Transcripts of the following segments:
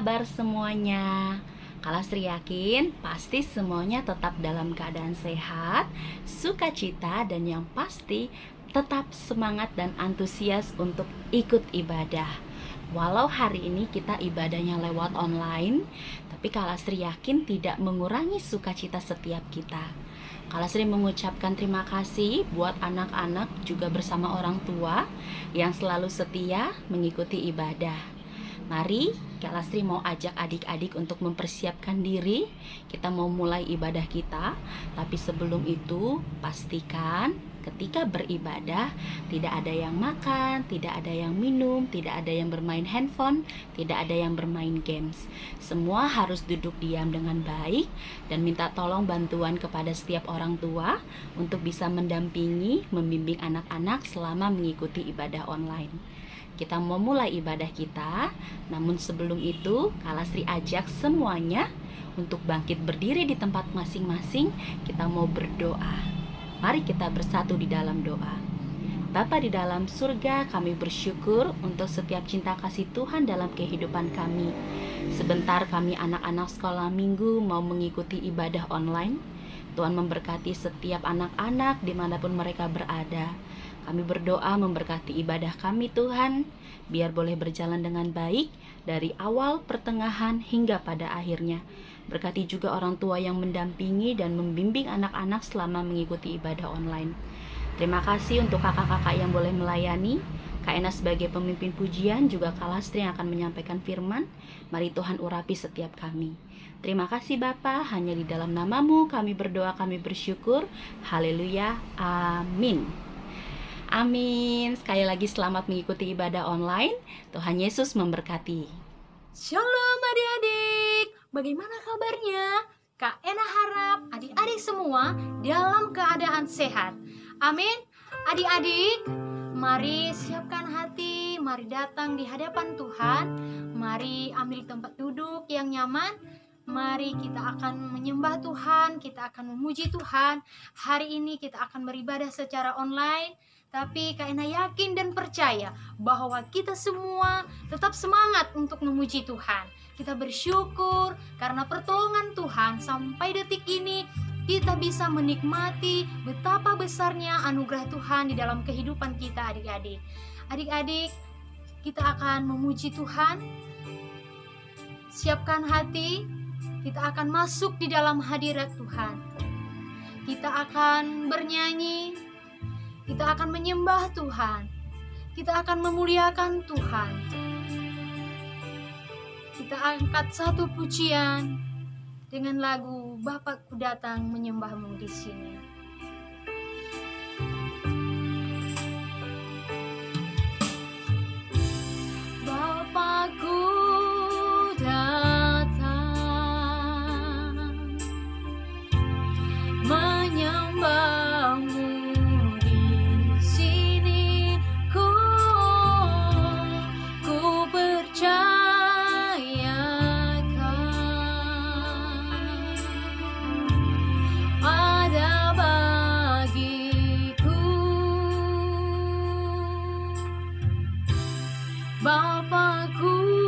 Kabar semuanya? Kalastri yakin pasti semuanya tetap dalam keadaan sehat, sukacita, dan yang pasti tetap semangat dan antusias untuk ikut ibadah. Walau hari ini kita ibadahnya lewat online, tapi Kalastri yakin tidak mengurangi sukacita setiap kita. Kalastri mengucapkan terima kasih buat anak-anak juga bersama orang tua yang selalu setia mengikuti ibadah. Mari Kak Lastri mau ajak adik-adik untuk mempersiapkan diri. Kita mau mulai ibadah kita. Tapi sebelum itu pastikan ketika beribadah Tidak ada yang makan, tidak ada yang minum, tidak ada yang bermain handphone Tidak ada yang bermain games. Semua harus duduk diam dengan baik Dan minta tolong bantuan kepada setiap orang tua Untuk bisa mendampingi, membimbing anak-anak selama mengikuti ibadah online kita mau mulai ibadah kita. Namun sebelum itu, Kalastri ajak semuanya untuk bangkit berdiri di tempat masing-masing. Kita mau berdoa. Mari kita bersatu di dalam doa. Bapa di dalam surga, kami bersyukur untuk setiap cinta kasih Tuhan dalam kehidupan kami. Sebentar kami anak-anak sekolah minggu mau mengikuti ibadah online. Tuhan memberkati setiap anak-anak di mana pun mereka berada. Kami berdoa memberkati ibadah kami Tuhan, biar boleh berjalan dengan baik dari awal, pertengahan, hingga pada akhirnya. Berkati juga orang tua yang mendampingi dan membimbing anak-anak selama mengikuti ibadah online. Terima kasih untuk kakak-kakak yang boleh melayani. Kak Ena sebagai pemimpin pujian juga Kak Lastri yang akan menyampaikan firman. Mari Tuhan urapi setiap kami. Terima kasih Bapa, hanya di dalam namamu kami berdoa, kami bersyukur. Haleluya. Amin. Amin. Sekali lagi selamat mengikuti ibadah online. Tuhan Yesus memberkati. Shalom adik-adik. Bagaimana kabarnya? Kak Ena harap adik-adik semua dalam keadaan sehat. Amin. Adik-adik, mari siapkan hati, mari datang di hadapan Tuhan. Mari ambil tempat duduk yang nyaman. Mari kita akan menyembah Tuhan, kita akan memuji Tuhan. Hari ini kita akan beribadah secara online tapi Kak Ena yakin dan percaya bahwa kita semua tetap semangat untuk memuji Tuhan. Kita bersyukur karena pertolongan Tuhan sampai detik ini kita bisa menikmati betapa besarnya anugerah Tuhan di dalam kehidupan kita adik-adik. Adik-adik, kita akan memuji Tuhan. Siapkan hati, kita akan masuk di dalam hadirat Tuhan. Kita akan bernyanyi, kita akan menyembah Tuhan. Kita akan memuliakan Tuhan. Kita angkat satu pujian dengan lagu Bapakku datang menyembahmu di sini. 爸爸，苦。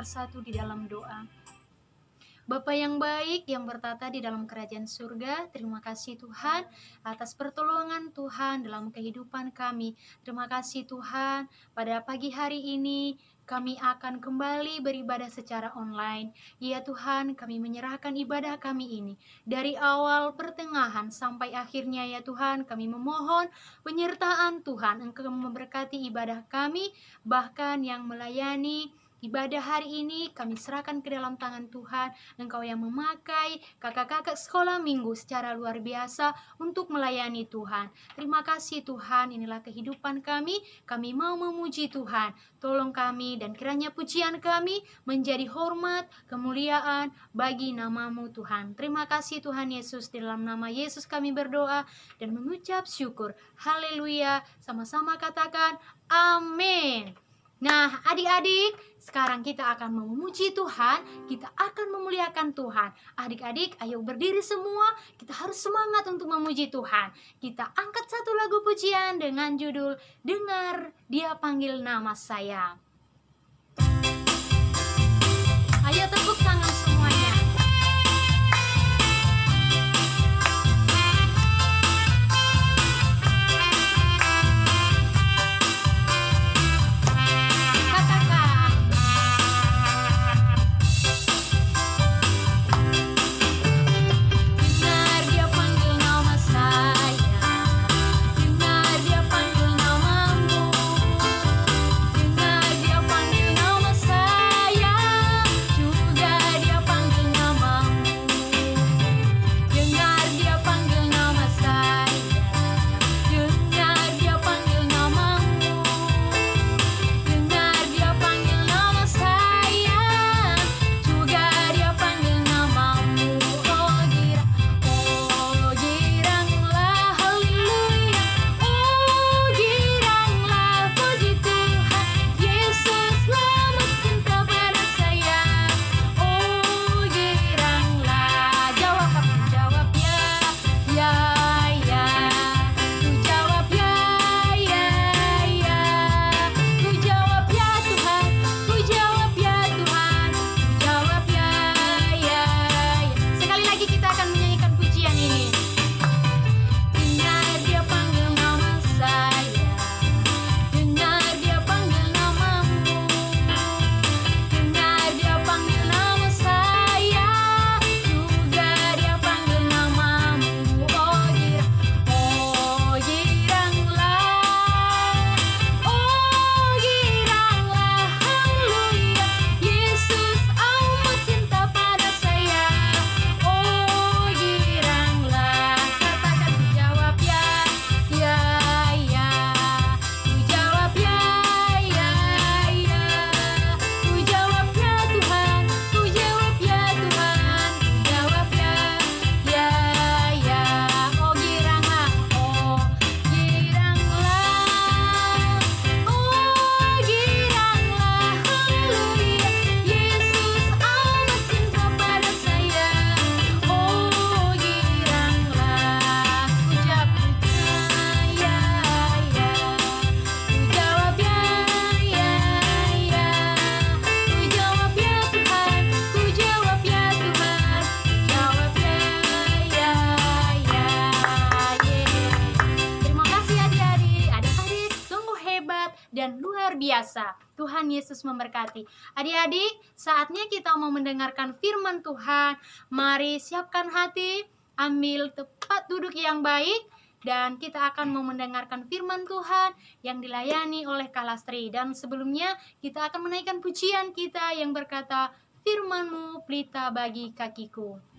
Bersatu di dalam doa. Bapa yang baik yang bertata di dalam kerajaan surga, terima kasih Tuhan atas pertolongan Tuhan dalam kehidupan kami. Terima kasih Tuhan, pada pagi hari ini kami akan kembali beribadah secara online. Ya Tuhan, kami menyerahkan ibadah kami ini dari awal pertengahan sampai akhirnya ya Tuhan, kami memohon penyertaan Tuhan Engkau memberkati ibadah kami, bahkan yang melayani Ibadah hari ini kami serahkan ke dalam tangan Tuhan. Engkau yang memakai kakak-kakak sekolah minggu secara luar biasa untuk melayani Tuhan. Terima kasih Tuhan, inilah kehidupan kami. Kami mau memuji Tuhan. Tolong kami dan kiranya pujian kami menjadi hormat, kemuliaan bagi namamu Tuhan. Terima kasih Tuhan Yesus, di dalam nama Yesus kami berdoa dan mengucap syukur. Haleluya. Sama-sama katakan amin. Nah, adik-adik, sekarang kita akan memuji Tuhan, kita akan memuliakan Tuhan. Adik-adik, ayo berdiri semua, kita harus semangat untuk memuji Tuhan. Kita angkat satu lagu pujian dengan judul Dengar Dia Panggil Nama Saya. Ayo tepuk tangan semuanya. Dan luar biasa. Tuhan Yesus memberkati. Adik-adik saatnya kita mau mendengarkan firman Tuhan. Mari siapkan hati Ambil tempat duduk yang baik dan kita akan mau mendengarkan firman Tuhan yang dilayani oleh Kalastri. Dan sebelumnya kita akan menaikkan pujian kita yang berkata firmanmu pelita bagi kakiku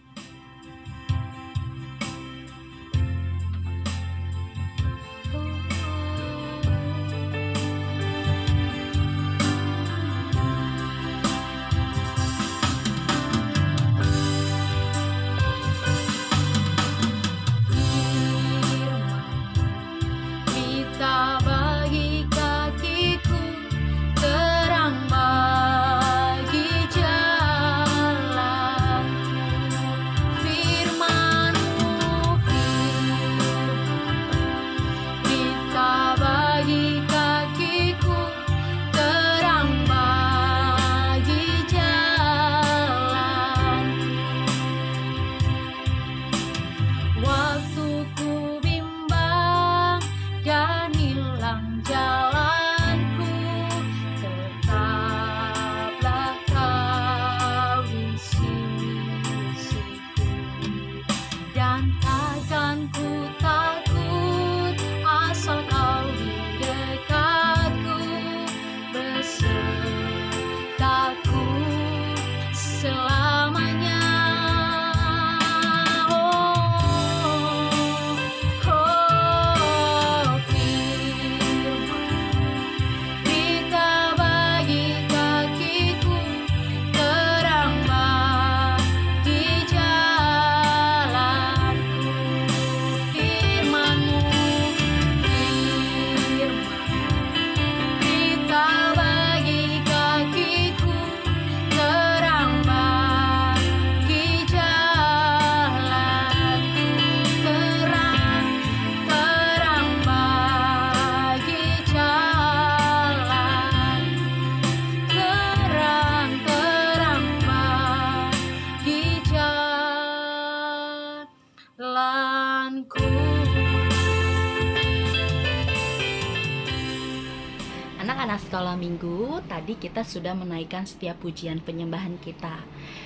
sekolah minggu, tadi kita sudah menaikkan setiap pujian penyembahan kita.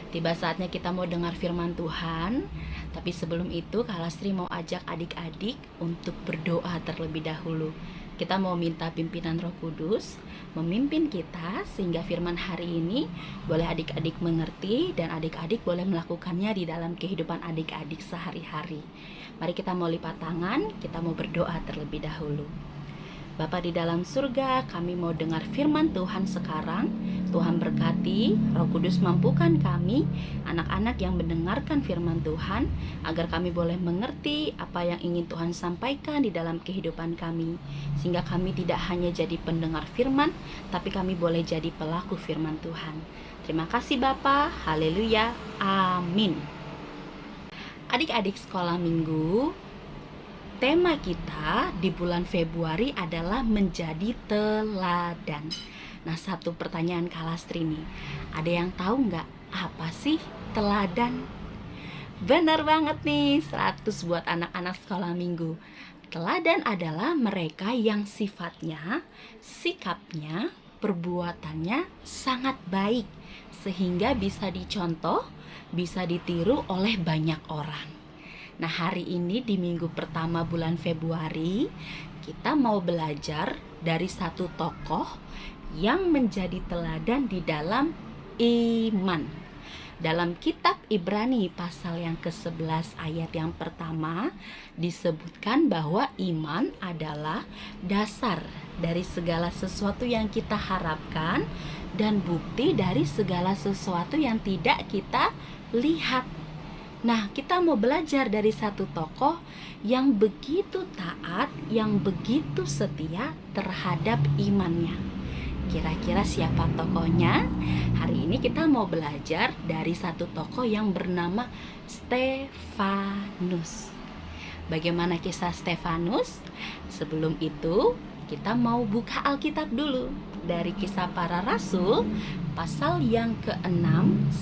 Tiba saatnya kita mau dengar firman Tuhan, tapi sebelum itu Kak Lastri mau ajak adik-adik untuk berdoa terlebih dahulu. Kita mau minta pimpinan Roh Kudus memimpin kita sehingga firman hari ini boleh adik-adik mengerti dan adik-adik boleh melakukannya di dalam kehidupan adik-adik sehari-hari. Mari kita mau lipat tangan, kita mau berdoa terlebih dahulu. Bapa di dalam surga, kami mau dengar firman Tuhan sekarang. Tuhan berkati, Roh Kudus mampukan kami, anak-anak yang mendengarkan firman Tuhan, agar kami boleh mengerti apa yang ingin Tuhan sampaikan di dalam kehidupan kami, sehingga kami tidak hanya jadi pendengar firman, tapi kami boleh jadi pelaku firman Tuhan. Terima kasih Bapa, haleluya, amin. Adik-adik sekolah minggu, tema kita di bulan Februari adalah menjadi teladan. Nah, satu pertanyaan Kalastri nih. Ada yang tahu nggak apa sih teladan? Benar banget nih, 100 buat anak-anak sekolah minggu. Teladan adalah mereka yang sifatnya, sikapnya, perbuatannya sangat baik sehingga bisa dicontoh, bisa ditiru oleh banyak orang. Nah, hari ini di minggu pertama bulan Februari, kita mau belajar dari satu tokoh yang menjadi teladan di dalam iman. Dalam kitab Ibrani pasal yang ke-11 ayat yang pertama disebutkan bahwa iman adalah dasar dari segala sesuatu yang kita harapkan dan bukti dari segala sesuatu yang tidak kita lihat. Nah, kita mau belajar dari satu tokoh yang begitu taat, yang begitu setia terhadap imannya. Kira-kira siapa tokohnya? Hari ini kita mau belajar dari satu tokoh yang bernama Stefanus. Bagaimana kisah Stefanus? Sebelum itu, kita mau buka Alkitab dulu dari kisah para rasul pasal yang ke-6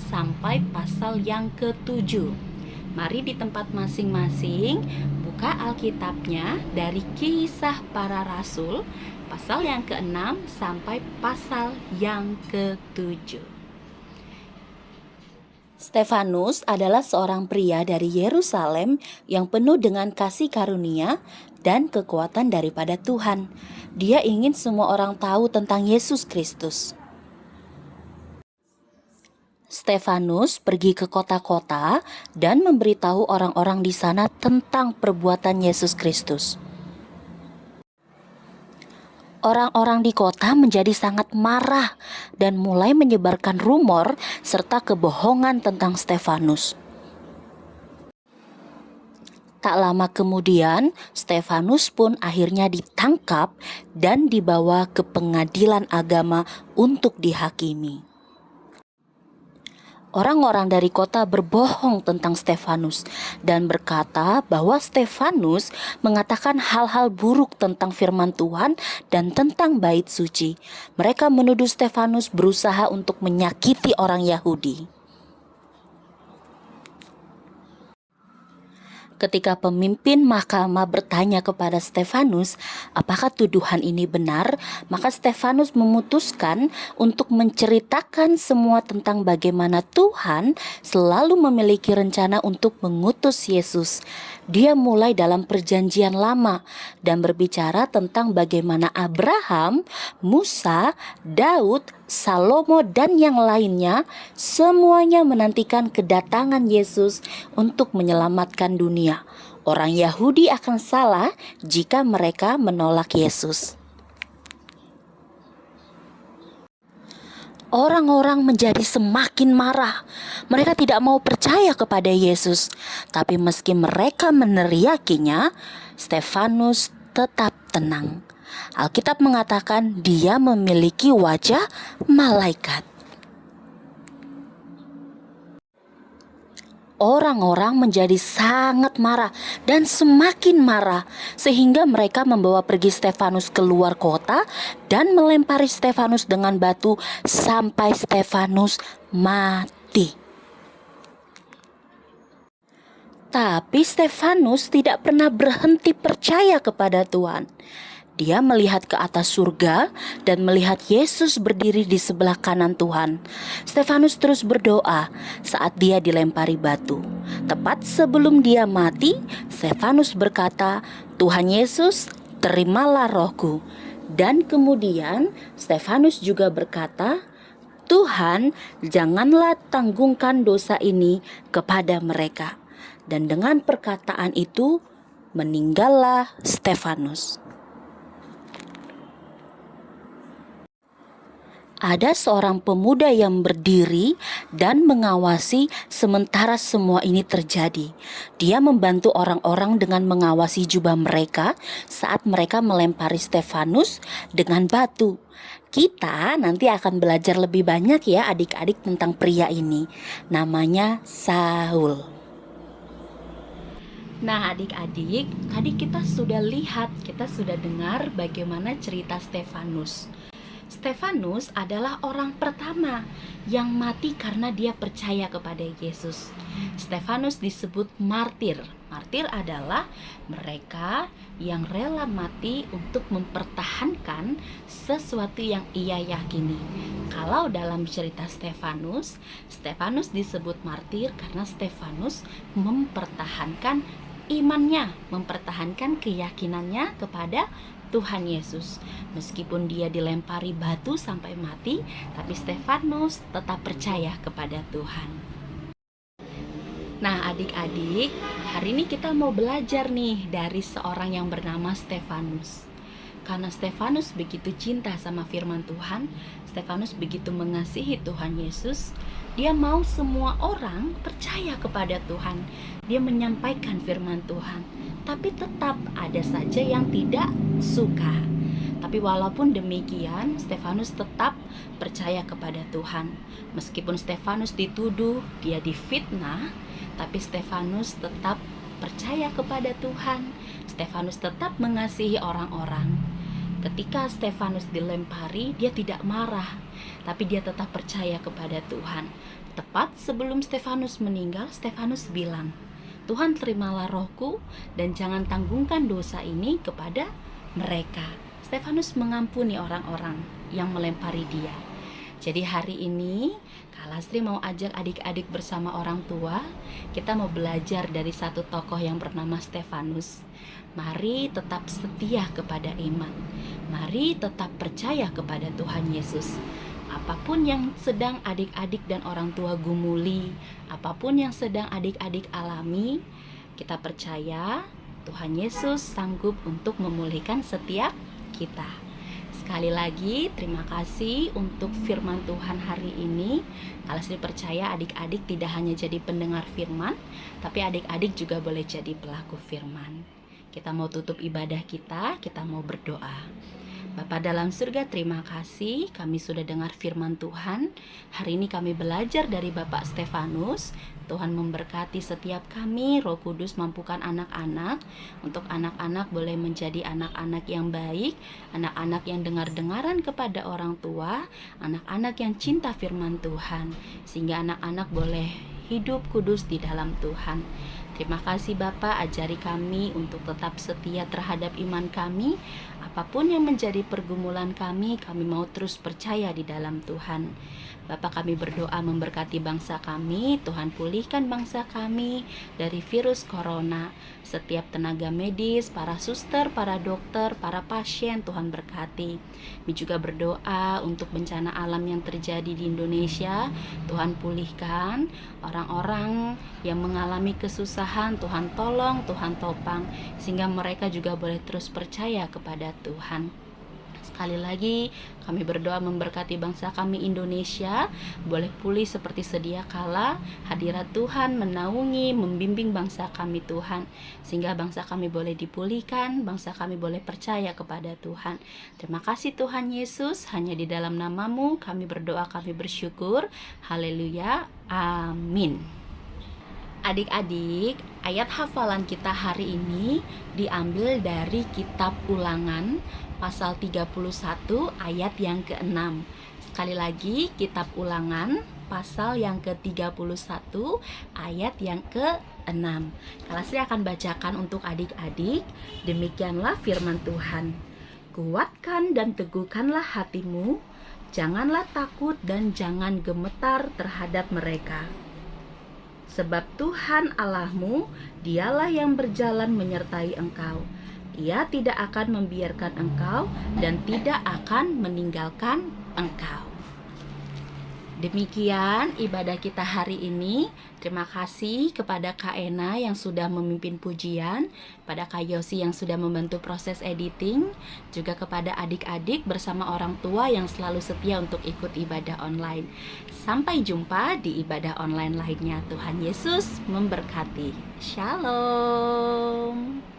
sampai pasal yang ke-7. Mari di tempat masing-masing buka Alkitabnya dari kisah para rasul pasal yang ke-6 sampai pasal yang ke-7. Stefanus adalah seorang pria dari Yerusalem yang penuh dengan kasih karunia dan kekuatan daripada Tuhan. Dia ingin semua orang tahu tentang Yesus Kristus. Stefanus pergi ke kota-kota dan memberitahu orang-orang di sana tentang perbuatan Yesus Kristus. Orang-orang di kota menjadi sangat marah dan mulai menyebarkan rumor serta kebohongan tentang Stefanus. Tak lama kemudian, Stefanus pun akhirnya ditangkap dan dibawa ke pengadilan agama untuk dihakimi. Orang-orang dari kota berbohong tentang Stefanus dan berkata bahwa Stefanus mengatakan hal-hal buruk tentang firman Tuhan dan tentang bait suci. Mereka menuduh Stefanus berusaha untuk menyakiti orang Yahudi. Ketika pemimpin mahkamah bertanya kepada Stefanus, apakah tuduhan ini benar, maka Stefanus memutuskan untuk menceritakan semua tentang bagaimana Tuhan selalu memiliki rencana untuk mengutus Yesus. Dia mulai dalam Perjanjian Lama dan berbicara tentang bagaimana Abraham, Musa, Daud, Salomo, dan yang lainnya semuanya menantikan kedatangan Yesus untuk menyelamatkan dunia. Orang Yahudi akan salah jika mereka menolak Yesus. orang-orang menjadi semakin marah. Mereka tidak mau percaya kepada Yesus, tapi meski mereka meneriakinya, Stefanus tetap tenang. Alkitab mengatakan dia memiliki wajah malaikat. orang-orang menjadi sangat marah dan semakin marah sehingga mereka membawa pergi Stefanus keluar kota dan melempari Stefanus dengan batu sampai Stefanus mati. Tapi Stefanus tidak pernah berhenti percaya kepada Tuhan. Dia melihat ke atas surga dan melihat Yesus berdiri di sebelah kanan Tuhan. Stefanus terus berdoa saat dia dilempari batu. Tepat sebelum dia mati, Stefanus berkata, "Tuhan Yesus, terimalah rohku." Dan kemudian Stefanus juga berkata, "Tuhan, janganlah tanggungkan dosa ini kepada mereka." Dan dengan perkataan itu, meninggallah Stefanus. Ada seorang pemuda yang berdiri dan mengawasi sementara semua ini terjadi. Dia membantu orang-orang dengan mengawasi jubah mereka saat mereka melempari Stefanus dengan batu. Kita nanti akan belajar lebih banyak ya adik-adik tentang pria ini. Namanya Saul. Nah, adik-adik, tadi kita sudah lihat, kita sudah dengar bagaimana cerita Stefanus. Stefanus adalah orang pertama yang mati karena dia percaya kepada Yesus. Stefanus disebut martir. Martir adalah mereka yang rela mati untuk mempertahankan sesuatu yang ia yakini. Kalau dalam cerita Stefanus, Stefanus disebut martir karena Stefanus mempertahankan imannya, mempertahankan keyakinannya kepada Tuhan Yesus. Meskipun dia dilempari batu sampai mati, tapi Stefanus tetap percaya kepada Tuhan. Nah, adik-adik, hari ini kita mau belajar nih dari seorang yang bernama Stefanus. Karena Stefanus begitu cinta sama firman Tuhan, Stefanus begitu mengasihi Tuhan Yesus, dia mau semua orang percaya kepada Tuhan. Dia menyampaikan firman Tuhan tapi tetap ada saja yang tidak suka. Tapi walaupun demikian, Stefanus tetap percaya kepada Tuhan. Meskipun Stefanus dituduh, dia difitnah, tapi Stefanus tetap percaya kepada Tuhan. Stefanus tetap mengasihi orang-orang. Ketika Stefanus dilempari, dia tidak marah, tapi dia tetap percaya kepada Tuhan. Tepat sebelum Stefanus meninggal, Stefanus bilang, Tuhan terimalah rohku dan jangan tanggungkan dosa ini kepada mereka. Stefanus mengampuni orang-orang yang melempari dia. Jadi hari ini Kalastri mau ajak adik-adik bersama orang tua Kita mau belajar dari satu tokoh yang bernama Stefanus Mari tetap setia kepada iman Mari tetap percaya kepada Tuhan Yesus apa pun yang sedang adik-adik dan orang tua gumuli, apa pun yang sedang adik-adik alami, kita percaya Tuhan Yesus sanggup untuk memulihkan setiap kita. Sekali lagi, terima kasih untuk firman Tuhan hari ini. Kalau saya percaya adik-adik tidak hanya jadi pendengar firman, tapi adik-adik juga boleh jadi pelaku firman. Kita mau tutup ibadah kita, kita mau berdoa. Bapak dalam surga terima kasih. Kami sudah dengar firman Tuhan. Hari ini kami belajar dari Bapak Stefanus. Tuhan memberkati setiap kami. Roh Kudus mampukan anak-anak. Untuk anak-anak boleh menjadi anak-anak yang baik Anak-anak yang dengar-dengaran kepada orang tua Anak-anak yang cinta firman Tuhan Sehingga anak-anak boleh hidup kudus di dalam Tuhan. Terima kasih Bapak, ajari kami untuk tetap setia terhadap iman kami. Apa pun yang menjadi pergumulan kami, kami mau terus percaya di dalam Tuhan. Bapak kami berdoa memberkati bangsa kami, Tuhan pulihkan bangsa kami dari virus corona. Setiap tenaga medis, para suster, para dokter, para pasien, Tuhan berkati. Kami juga berdoa untuk bencana alam yang terjadi di Indonesia, Tuhan pulihkan orang-orang yang mengalami kesusahan, Tuhan tolong, Tuhan topang, sehingga mereka juga boleh terus percaya kepada Tuhan. Sekali lagi kami berdoa memberkati bangsa kami Indonesia. Boleh pulih seperti sedia kala Hadirat Tuhan menaungi, membimbing bangsa kami Tuhan. Sehingga bangsa kami boleh dipulihkan Bangsa kami boleh percaya kepada Tuhan. Terima kasih Tuhan Yesus Hanya di dalam namamu kami berdoa, kami bersyukur. Haleluya, amin. Adik-adik, ayat hafalan kita hari ini diambil dari kitab ulangan pasal 31 ayat yang ke-6 Sekali lagi kitab ulangan pasal yang ke-31 ayat yang ke-6 Kalau saya akan bacakan untuk adik-adik Demikianlah firman Tuhan Kuatkan dan teguhkanlah hatimu, janganlah takut dan jangan gemetar terhadap mereka. Sebab Tuhan Allahmu, dialah yang berjalan menyertai engkau. Ia tidak akan membiarkan engkau dan tidak akan meninggalkan engkau. Demikian ibadah kita hari ini. Terima kasih kepada Kak Ena yang sudah memimpin pujian, pada Kak Yosi yang sudah membantu proses editing, juga kepada adik-adik bersama orang tua yang selalu setia untuk ikut ibadah online. Sampai jumpa di ibadah online lainnya. Tuhan Yesus memberkati. Shalom.